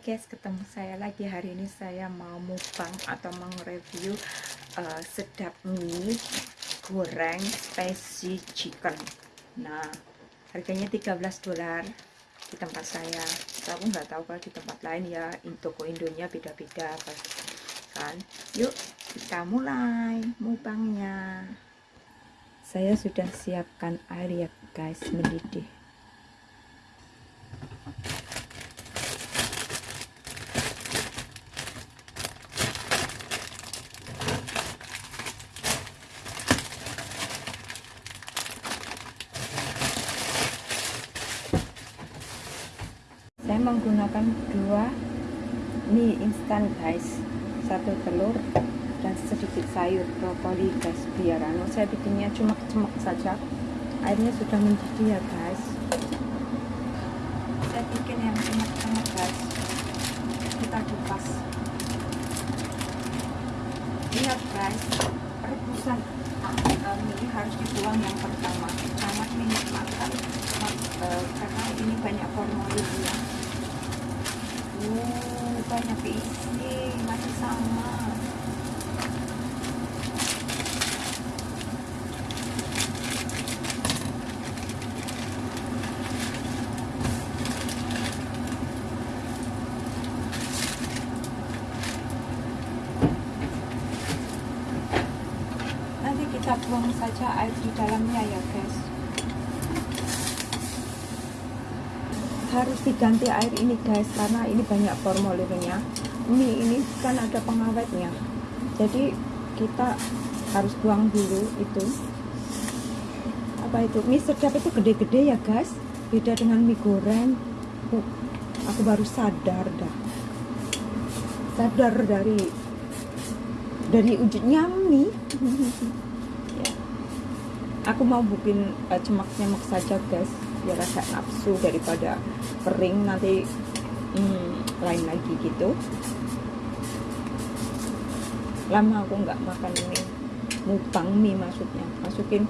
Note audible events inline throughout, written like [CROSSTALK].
guys ketemu saya lagi hari ini. Saya mau mukbang atau mereview uh, sedap mie goreng spicy chicken. Nah harganya 13 dolar di tempat saya. Aku nggak tahu kalau di tempat lain ya toko Indonya beda-beda kan. Yuk kita mulai mukbangnya. Saya sudah siapkan air ya guys mendidih saya menggunakan dua mie instan guys. Satu telur dan sedikit sayur brokoli guys biar anu saya bikinnya cuma cemak saja. Airnya sudah mendidih ya guys. Saya bikin yang cemak-cemak guys. Kita kupas. Lihat guys rebusan. Ah, mie harus dibuang yang pertama sangat minyak makan uh, karena ini banyak formulirnya Oh, banyak isi, masih sama. Nanti kita buang saja air di dalamnya ya guys. harus diganti air ini guys karena ini banyak formulirnya mie ini kan ada pengawetnya. Jadi kita harus buang dulu itu. Apa itu? Mie sedap itu gede-gede ya guys. Beda dengan mie goreng. Uh, aku baru sadar dah. Sadar dari dari wujudnya mie [LAUGHS] ya. aku mau bikin uh, cemak-cemak saja guys. Biar rasa nafsu daripada kering nanti. Hmm, lain lagi gitu. Lama aku nggak makan ini. Mukbang mie maksudnya. Masukin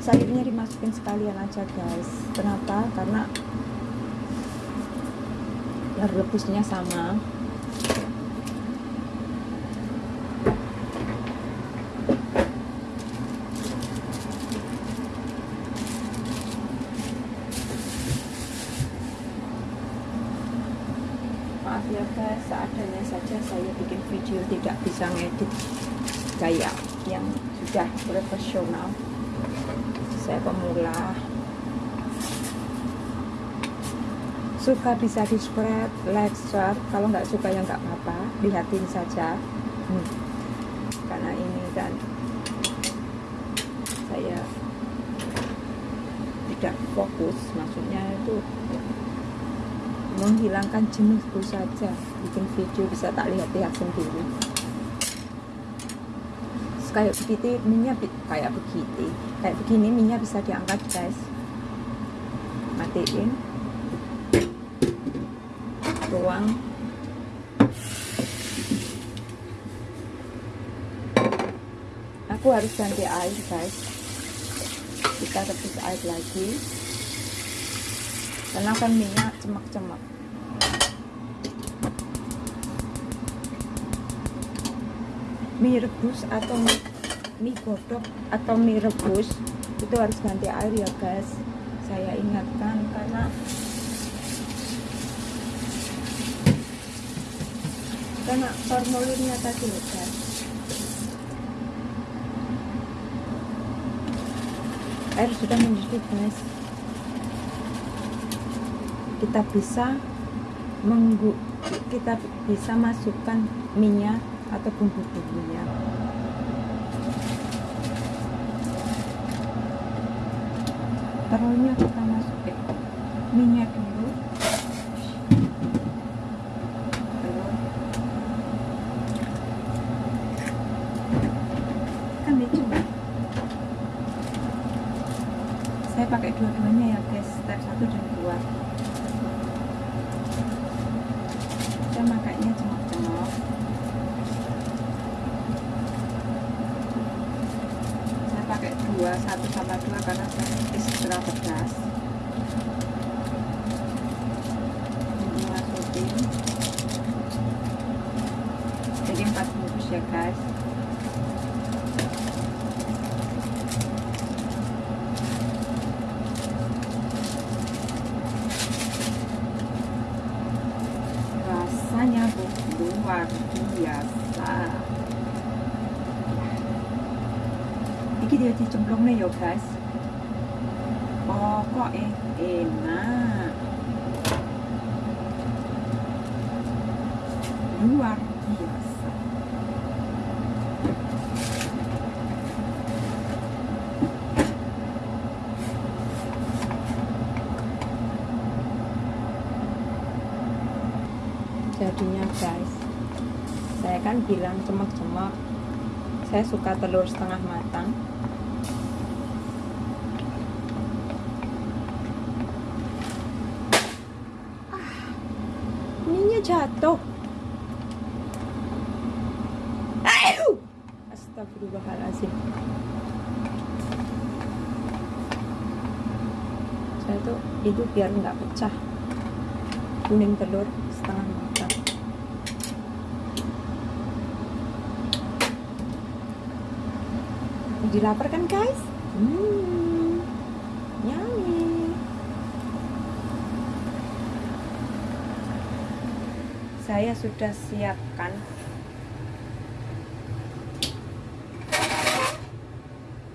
sayurnya dimasukin sekalian aja guys. Kenapa? Karena rebusnya sama ya guys seadanya saja saya bikin video tidak bisa ngedit kayak yang sudah profesional. Saya pemula. Suka bisa di spread. Like share kalau nggak suka ya nggak apa-apa lihatin saja. Hmm. karena ini kan saya tidak fokus. Maksudnya itu menghilangkan jenuhku saja. Bikin video bisa tak lihat-lihat sendiri kayak begitu minyak kayak begitu kayak begini minyak bisa diangkat guys. Matiin. Tuang aku harus ganti air guys. Kita rebus air lagi. Karena kan minyak cemak-cemak mie rebus atau mie, godok atau mie rebus itu harus ganti air ya guys saya ingatkan karena karena formulirnya tadi loh guys air sudah mendidih guys kita bisa menggu kita bisa masukkan minyak atau bumbu-bumbunya telurnya kita masukin minyak dulu. Kan dicoba saya pakai dua-duanya ya guys. Step satu dan dua satu sama dua karena setelah pedas jadi masukin jadi 4 bungkus ya guys. Rasanya luar biasa ini dia dicemplung nih yo guys. Pokoknya enak luar biasa jadinya guys saya kan bilang cemak-cemak saya suka telur setengah matang jatuh. Astagfirullahaladzim. Saya tuh itu biar nggak pecah. Kuning telur setengah matang. Jadi kan guys? Hmm, saya sudah siapkan.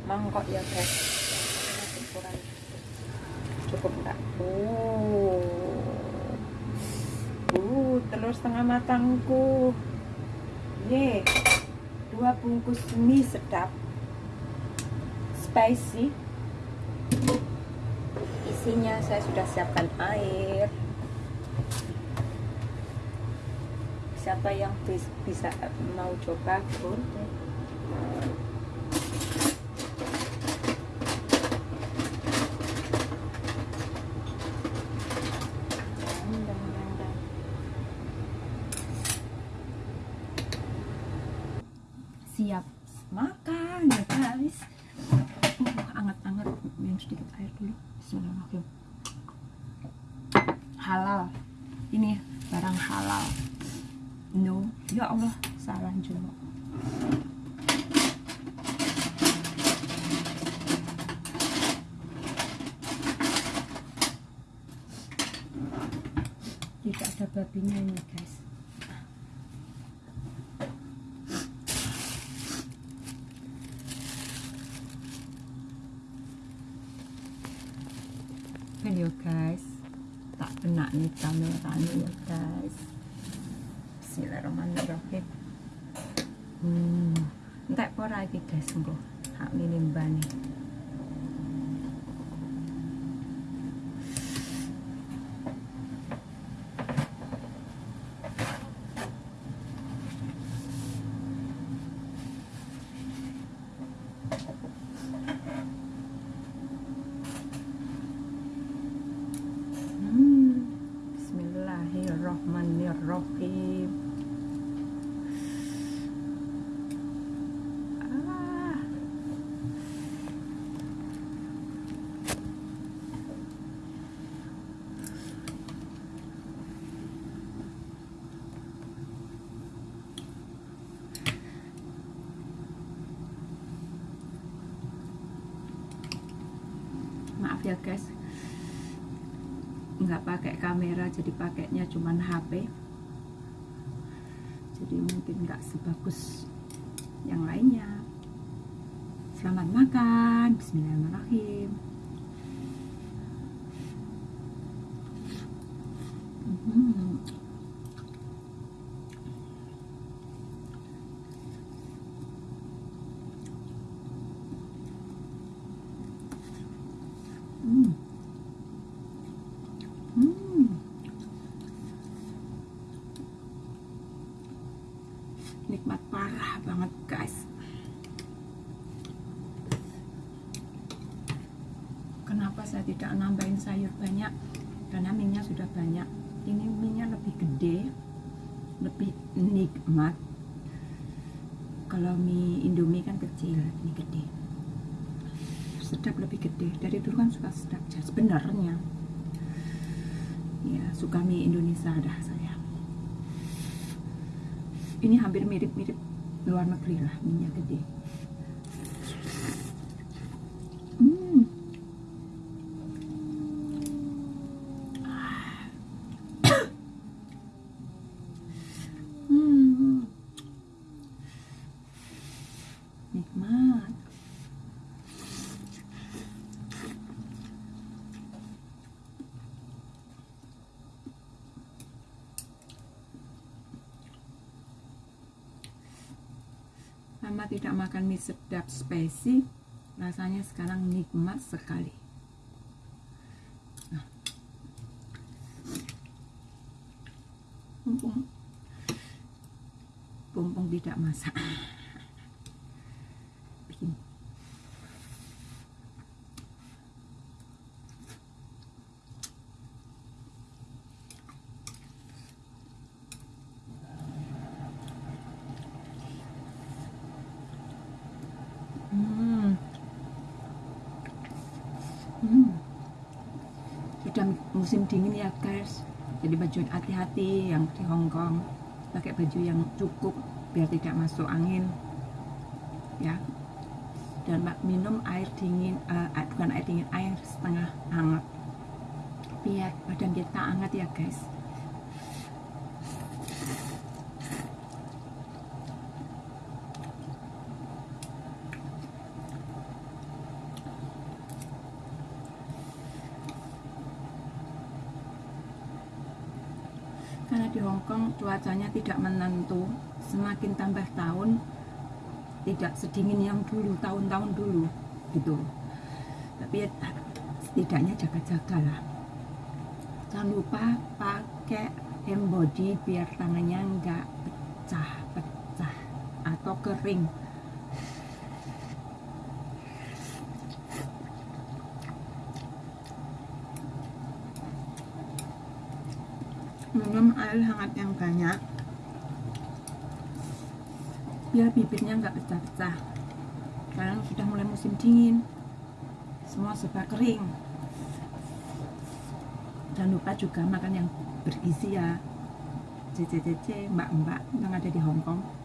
Mangkok ya guys. Ukuran cukup enggak? Oh. Uh telur setengah matangku. Ye. Dua bungkus mie sedap. Spicy. Isinya saya sudah siapkan air siapa yang bisa mau coba boleh siap makan ya guys uh, anget-anget minum sedikit air dulu Bismillahirrahmanirrahim halal ini barang halal no ya Allah salah juga tidak ada babinya ini guys आगे कैसे गो हाँ मिनिम बानी ya guys nggak pakai kamera jadi pakainya cuman HP jadi mungkin nggak sebagus yang lainnya. Selamat makan. Bismillahirrahmanirrahim hmm. Hmm. Hmm. Nikmat parah banget guys. Kenapa saya tidak nambahin sayur banyak? Karena minyak sudah banyak. Ini minyak lebih gede, lebih nikmat. Kalau mie Indomie kan kecil, ini gede. Sedap lebih gede. Dari dulu kan suka sedap. Sebenarnya ya suka mie Indonesia dah saya ini hampir mirip-mirip luar negeri lah minyak gede hmm. hmm. nikmat makan mie sedap spesi rasanya sekarang nikmat sekali nah. mumpung tidak masak bikin Hmm. Hmm. Sudah musim dingin ya guys. Jadi baju hati-hati yang di Hong Kong pakai baju yang cukup biar tidak masuk angin. Ya. Dan minum air dingin, uh, bukan air dingin, air setengah hangat. Biar badan kita hangat ya guys. Karena di Hong Kong cuacanya tidak menentu. Semakin tambah tahun tidak sedingin yang dulu tahun-tahun dulu gitu. Tapi ya, setidaknya jaga-jaga lah. Jangan lupa pakai hand body biar tangannya enggak pecah-pecah atau kering minum air hangat yang banyak. Biar bibirnya nggak pecah-pecah. Sekarang sudah mulai musim dingin. Semua serba kering. Jangan lupa juga makan yang bergizi ya. Cc mbak-mbak yang ada di Hongkong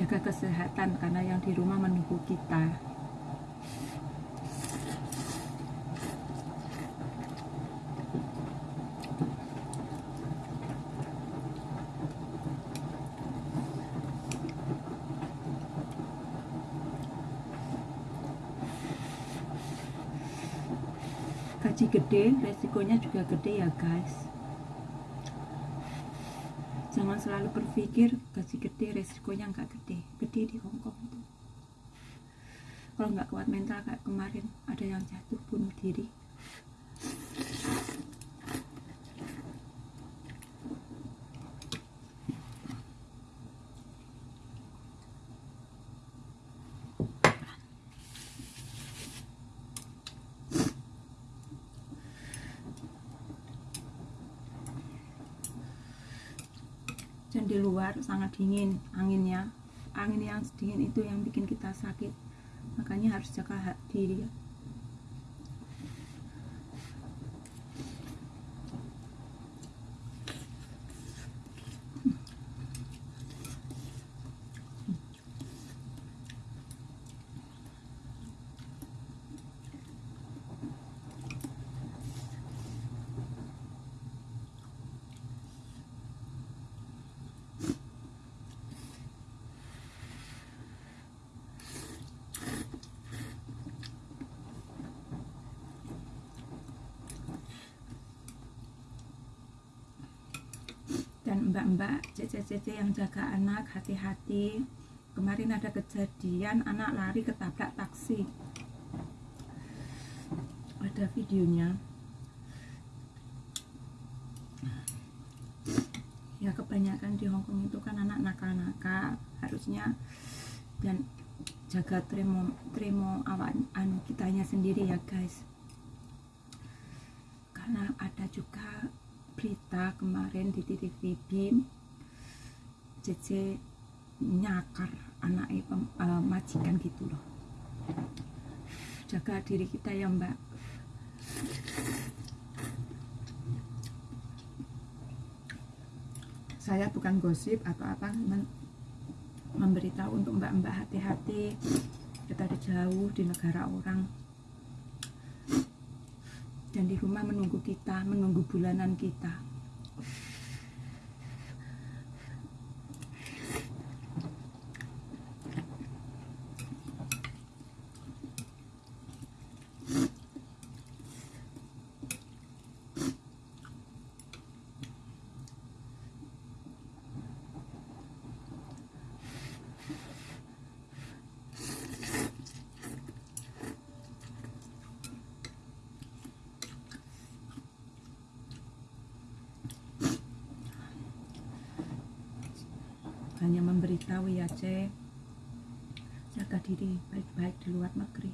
jaga kesehatan karena yang di rumah menunggu kita gaji gede resikonya juga gede ya guys. Jangan selalu berpikir gaji gede resikonya nggak gede. Gede di Hongkong itu. Kalau nggak kuat mental kayak kemarin ada yang jatuh bunuh diri dan di luar sangat dingin anginnya angin yang dingin itu yang bikin kita sakit. Makanya harus jaga diri ya dan mbak-mbak cece-cece yang jaga anak hati-hati. Kemarin ada kejadian anak lari ketabrak taksi. Ada videonya. Ya kebanyakan di Hongkong itu kan anak nakal-nakal harusnya dan jaga tremo tremo awan anu kitanya sendiri ya guys. Karena ada juga berita kemarin di TVB CC nyakar anak uh, majikan gitu loh. Jaga diri kita ya mbak. Saya bukan gosip atau apa memberitahu untuk mbak-mbak hati-hati. Kita di jauh di negara orang. Dan di rumah menunggu kita menunggu bulanan kita cek jaga diri baik-baik di luar negeri.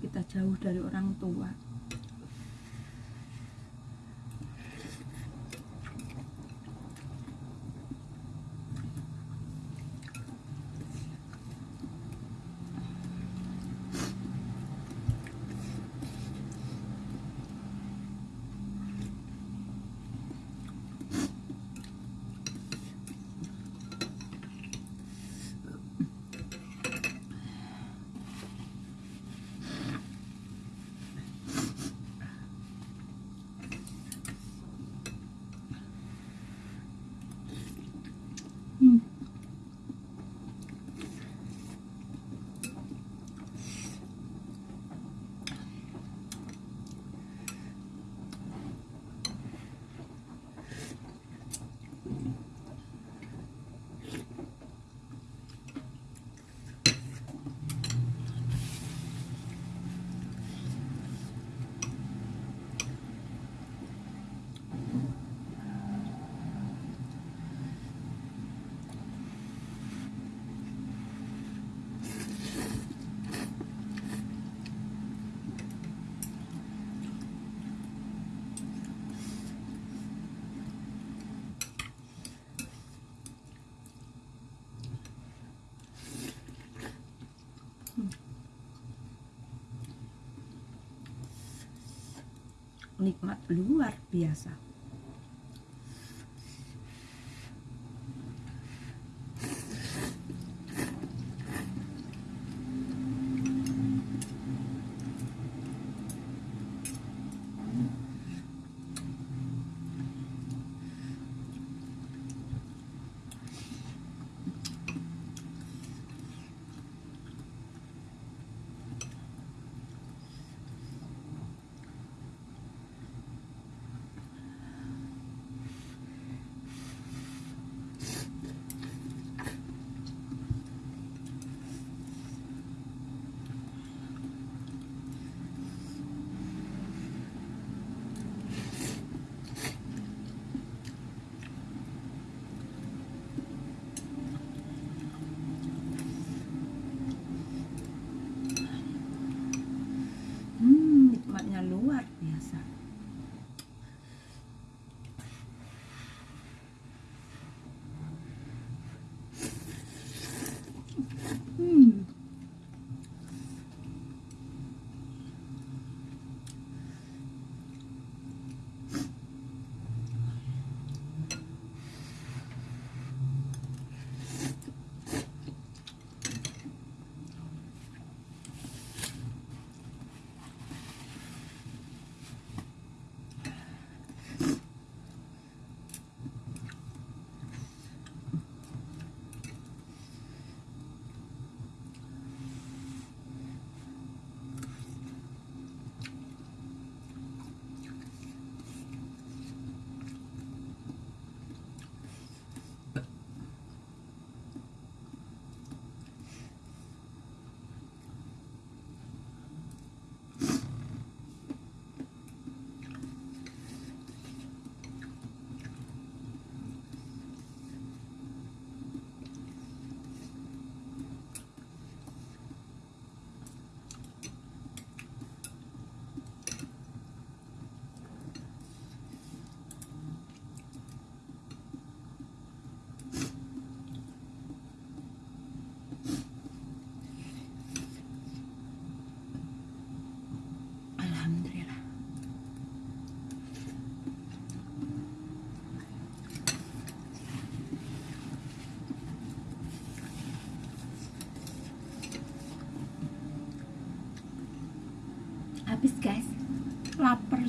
Kita jauh dari orang tua Hmm. Nikmat luar biasa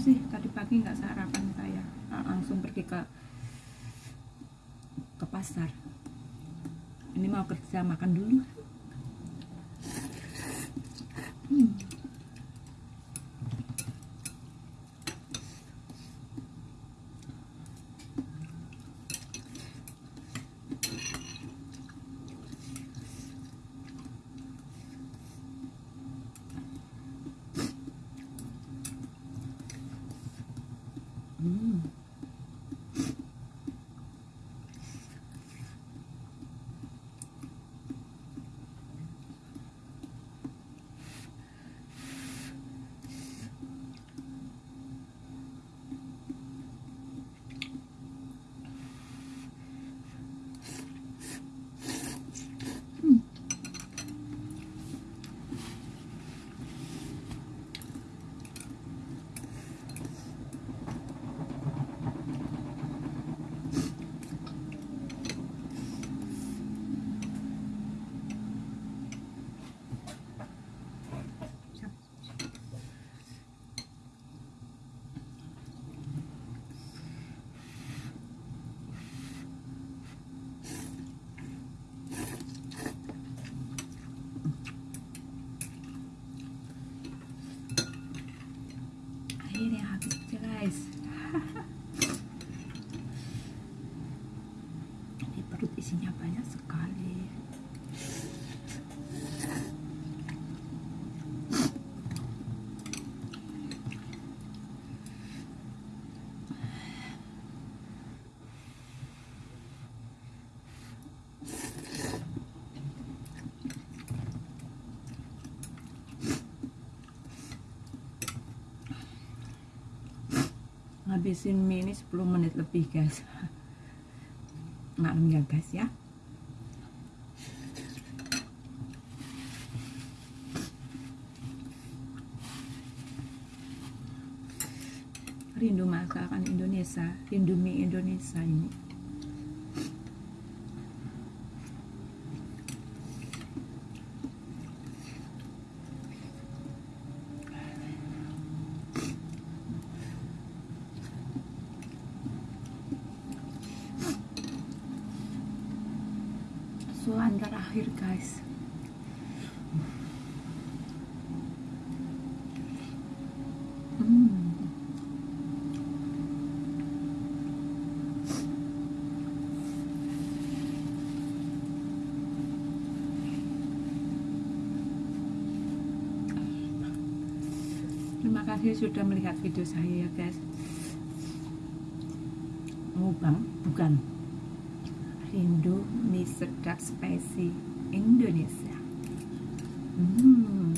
sih. Tadi pagi nggak sarapan saya. Langsung pergi ke ke pasar. Ini mau kerja makan dulu ngabisin mie ini 10 menit lebih guys. [LAUGHS] Maklum ya guys ya. Rindu masakan Indonesia rindu mie Indonesia ini suan terakhir guys hmm. Terima kasih sudah melihat video saya ya guys. Mubang bukan mie sedap spicy Indonesia hmm.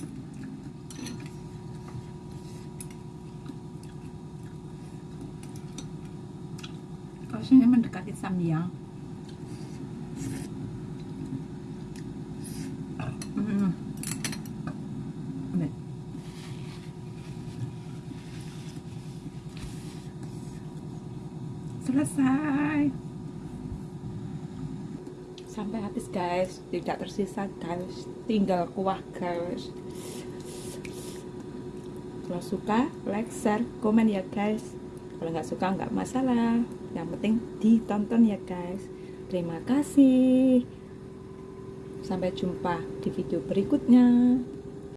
Kosnya mendekati samyang hmm. selesai sampai habis guys tidak tersisa guys tinggal kuah guys kalau suka like share komen ya guys. Kalau nggak suka nggak masalah. Yang penting ditonton ya guys. Terima kasih. Sampai jumpa di video berikutnya